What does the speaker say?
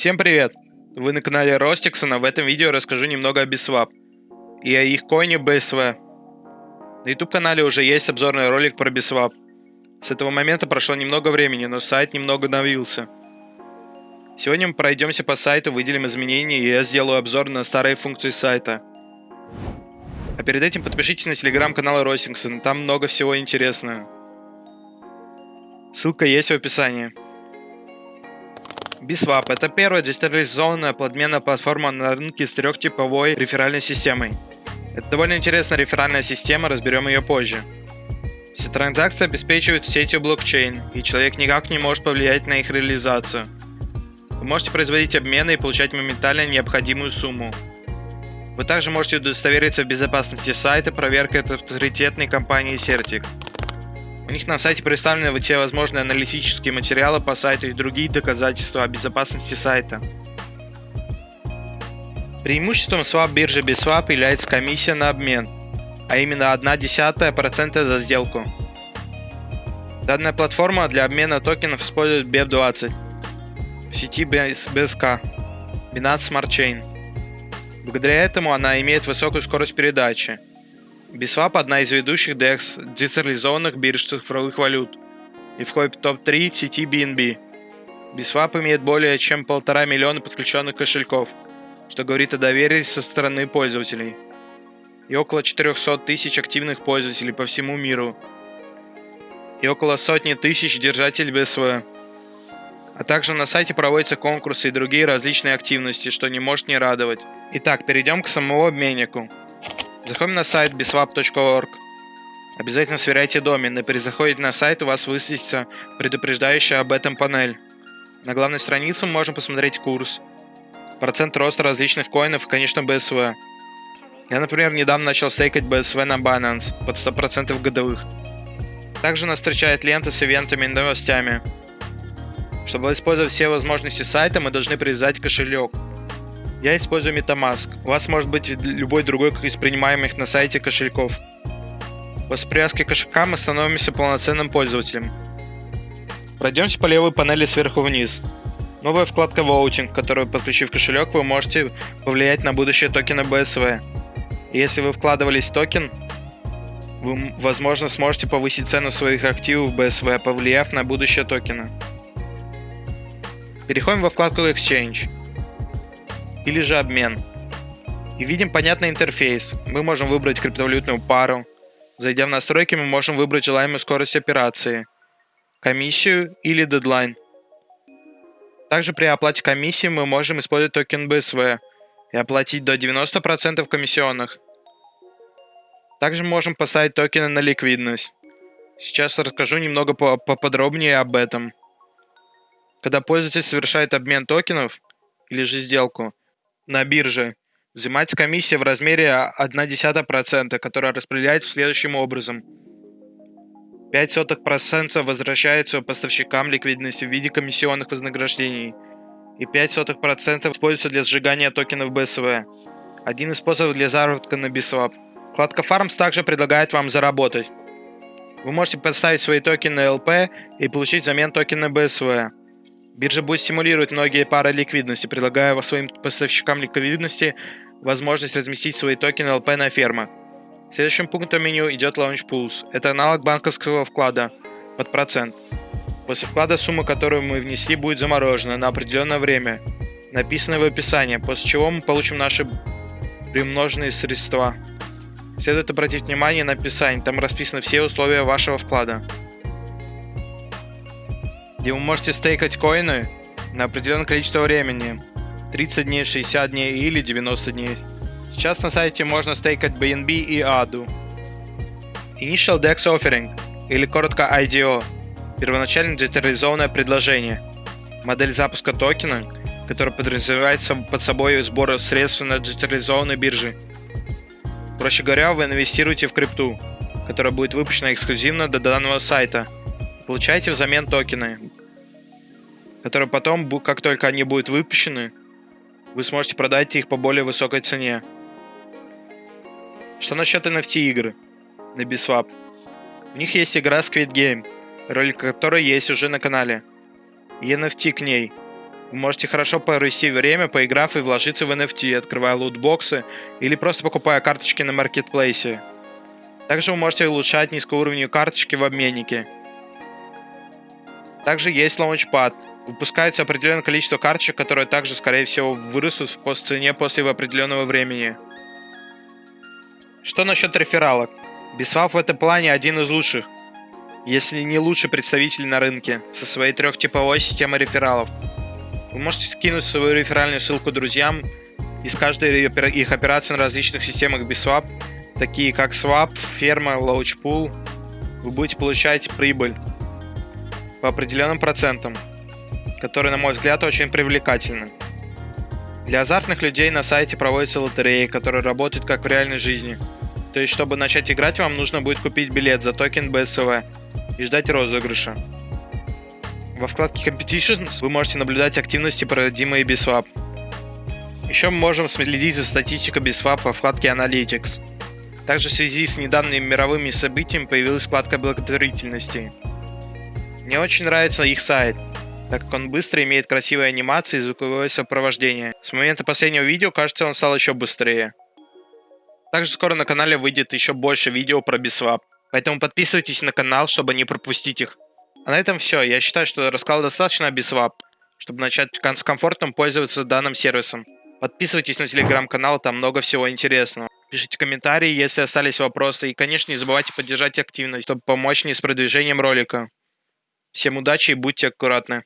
Всем привет! Вы на канале Ростиксона. В этом видео расскажу немного о Biswap и о их коине BSV. На YouTube канале уже есть обзорный ролик про Biswap. С этого момента прошло немного времени, но сайт немного обновился. Сегодня мы пройдемся по сайту, выделим изменения и я сделаю обзор на старые функции сайта. А перед этим подпишитесь на телеграм-канал Ростиксон, там много всего интересного. Ссылка есть в описании. Biswap – это первая децентрализованная подменная платформа на рынке с трехтиповой реферальной системой. Это довольно интересная реферальная система, разберем ее позже. Все транзакции обеспечивают сетью блокчейн, и человек никак не может повлиять на их реализацию. Вы можете производить обмены и получать моментально необходимую сумму. Вы также можете удостовериться в безопасности сайта проверкой от авторитетной компании Certic. У них на сайте представлены все возможные аналитические материалы по сайту и другие доказательства о безопасности сайта. Преимуществом swap биржи BitSwap является комиссия на обмен, а именно 0,1% за сделку. Данная платформа для обмена токенов использует BEP20 в сети BSK Binance Smart Chain. Благодаря этому она имеет высокую скорость передачи – Biswap – одна из ведущих DEX децентрализованных бирж цифровых валют и входит в топ-3 сети BNB. Biswap имеет более чем полтора миллиона подключенных кошельков, что говорит о доверии со стороны пользователей, и около 400 тысяч активных пользователей по всему миру, и около сотни тысяч держателей BSV. А также на сайте проводятся конкурсы и другие различные активности, что не может не радовать. Итак, перейдем к самому обменнику. Заходим на сайт biswap.org. Обязательно сверяйте домен, и при заходе на сайт у вас высветится предупреждающая об этом панель. На главной странице мы можем посмотреть курс, процент роста различных коинов и, конечно, BSV. Я, например, недавно начал стейкать BSV на Binance под 100% годовых. Также нас встречает лента с ивентами и новостями. Чтобы использовать все возможности сайта, мы должны привязать кошелек – я использую MetaMask. У вас может быть любой другой из принимаемых на сайте кошельков. После привязки кошелька мы становимся полноценным пользователем. Пройдемте по левой панели сверху вниз. Новая вкладка Voting, которую подключив кошелек, вы можете повлиять на будущее токена BSV. И если вы вкладывались в токен, вы, возможно, сможете повысить цену своих активов BSV, повлияв на будущее токена. Переходим во вкладку Exchange или же обмен. И видим понятный интерфейс. Мы можем выбрать криптовалютную пару. Зайдя в настройки, мы можем выбрать желаемую скорость операции, комиссию или дедлайн. Также при оплате комиссии мы можем использовать токен BSV и оплатить до 90% комиссионных. Также мы можем поставить токены на ликвидность. Сейчас расскажу немного поподробнее об этом. Когда пользователь совершает обмен токенов или же сделку, на бирже. Взимается комиссия в размере 0,1%, которая распределяется следующим образом. 0,05% возвращается поставщикам ликвидности в виде комиссионных вознаграждений и 0,05% используется для сжигания токенов BSV. Один из способов для заработка на Biswap. Вкладка Farms также предлагает вам заработать. Вы можете поставить свои токены LP и получить взамен токены BSV. Биржа будет стимулировать многие пары ликвидности, предлагая своим поставщикам ликвидности возможность разместить свои токены LP на фермах. Следующим пунктом меню идет Launch Pools. Это аналог банковского вклада под процент. После вклада сумма, которую мы внесли, будет заморожена на определенное время, написано в описании, после чего мы получим наши приумноженные средства. Следует обратить внимание на описание, там расписаны все условия вашего вклада где вы можете стейкать коины на определенное количество времени. 30 дней, 60 дней или 90 дней. Сейчас на сайте можно стейкать BNB и ADU. Initial DEX Offering, или коротко IDO, первоначально децентрализованное предложение. Модель запуска токена, которая подразумевает под собой сбор средств на децентрализованной бирже. Проще говоря, вы инвестируете в крипту, которая будет выпущена эксклюзивно до данного сайта – Получаете взамен токены, которые потом, как только они будут выпущены, вы сможете продать их по более высокой цене. Что насчет NFT игры на Biswap? У них есть игра Squid Game, ролик которой есть уже на канале. И NFT к ней. Вы можете хорошо провести время, поиграв и вложиться в NFT, открывая лутбоксы или просто покупая карточки на маркетплейсе. Также вы можете улучшать низкоуровневые карточки в обменнике. Также есть лаунчпад. Выпускается определенное количество карточек, которые также, скорее всего, вырастут в цене после определенного времени. Что насчет рефералок? Biswap в этом плане один из лучших, если не лучший представитель на рынке, со своей трехтиповой системой рефералов. Вы можете скинуть свою реферальную ссылку друзьям из каждой их операций на различных системах Biswap, такие как Swap, Ферма, Launchpool. Вы будете получать прибыль по определенным процентам, которые, на мой взгляд, очень привлекательны. Для азартных людей на сайте проводятся лотереи, которые работают как в реальной жизни. То есть, чтобы начать играть, вам нужно будет купить билет за токен BSV и ждать розыгрыша. Во вкладке Competitions вы можете наблюдать активности, проводимые Biswap. Еще мы можем следить за статистикой Biswap во вкладке Analytics. Также в связи с недавними мировыми событиями появилась вкладка благотворительности. Мне очень нравится их сайт, так как он быстро имеет красивые анимации и звуковое сопровождение. С момента последнего видео, кажется, он стал еще быстрее. Также скоро на канале выйдет еще больше видео про Biswap. Поэтому подписывайтесь на канал, чтобы не пропустить их. А на этом все. Я считаю, что рассказал достаточно о Biswap, чтобы начать с комфортом пользоваться данным сервисом. Подписывайтесь на телеграм-канал, там много всего интересного. Пишите комментарии, если остались вопросы. И, конечно, не забывайте поддержать активность, чтобы помочь мне с продвижением ролика. Всем удачи и будьте аккуратны.